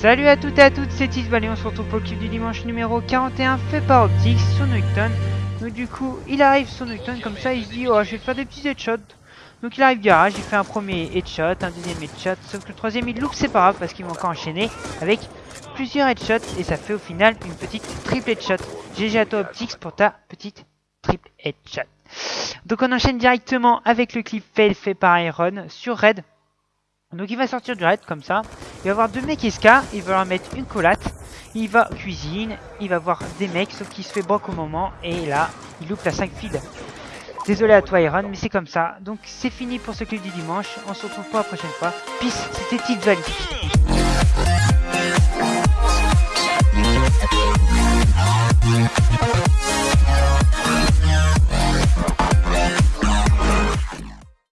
Salut à toutes et à toutes, c'est Tisbal on se retrouve pour le clip du dimanche numéro 41 fait par Optix sur Nocton. Donc du coup, il arrive sur Nocton comme ça, il se dit oh je vais faire des petits headshots. Donc il arrive garage, il fait un premier headshot, un deuxième headshot, sauf que le troisième il loupe c'est pas grave parce qu'il va encore enchaîner avec plusieurs headshots et ça fait au final une petite triple headshot. GG à toi Optix pour ta petite triple headshot. Donc on enchaîne directement avec le clip fail fait par Iron sur Red. Donc il va sortir du raid comme ça. Il va voir deux mecs esca, il va leur mettre une collate. Il va cuisine, il va voir des mecs, sauf qu'il se fait broc au moment. Et là, il loupe la 5 feed. Désolé à toi Iron, mais c'est comme ça. Donc c'est fini pour ce clip du dimanche. On se retrouve pour la prochaine fois. Peace, c'était Valley.